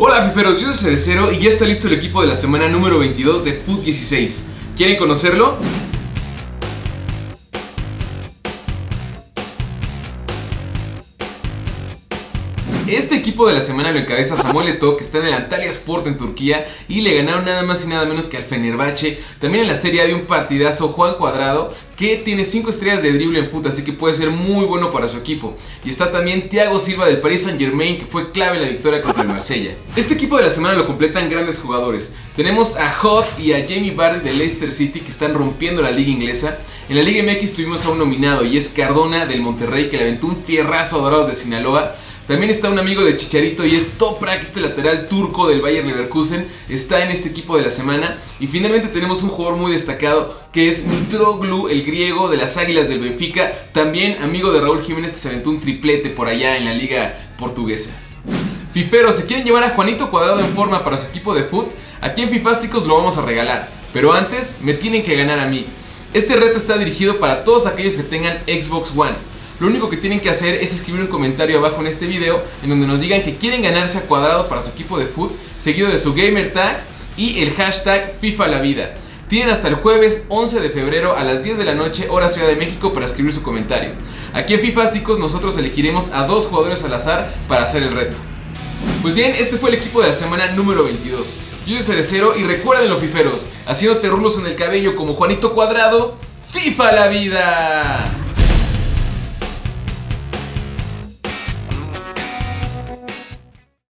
Hola fiferos, yo soy Cerecero y ya está listo el equipo de la semana número 22 de Foot 16. ¿Quieren conocerlo? Este equipo de la semana lo encabeza Samuel Eto'o, que está en el Antalya Sport en Turquía y le ganaron nada más y nada menos que al Fenerbahce. También en la serie hay un partidazo Juan Cuadrado, que tiene 5 estrellas de drible en fútbol, así que puede ser muy bueno para su equipo. Y está también Thiago Silva del Paris Saint Germain, que fue clave en la victoria contra el Marsella. Este equipo de la semana lo completan grandes jugadores. Tenemos a Hoth y a Jamie Barry de Leicester City, que están rompiendo la liga inglesa. En la Liga MX tuvimos a un nominado y es Cardona del Monterrey, que le aventó un fierrazo a Dorados de Sinaloa. También está un amigo de Chicharito y es Toprak, este lateral turco del Bayern Leverkusen. Está en este equipo de la semana. Y finalmente tenemos un jugador muy destacado que es Mitroglou, el griego de las Águilas del Benfica. También amigo de Raúl Jiménez que se aventó un triplete por allá en la liga portuguesa. Fiferos, ¿se quieren llevar a Juanito Cuadrado en forma para su equipo de fútbol? Aquí en Fifásticos lo vamos a regalar. Pero antes, me tienen que ganar a mí. Este reto está dirigido para todos aquellos que tengan Xbox One. Lo único que tienen que hacer es escribir un comentario abajo en este video en donde nos digan que quieren ganarse a cuadrado para su equipo de foot, seguido de su gamer tag y el hashtag FIFA la vida. Tienen hasta el jueves 11 de febrero a las 10 de la noche, hora Ciudad de México, para escribir su comentario. Aquí en Fifásticos nosotros elegiremos a dos jugadores al azar para hacer el reto. Pues bien, este fue el equipo de la semana número 22. Yo soy Cerecero y recuerden los fiferos, haciéndote rulos en el cabello como Juanito Cuadrado, ¡FIFA la vida!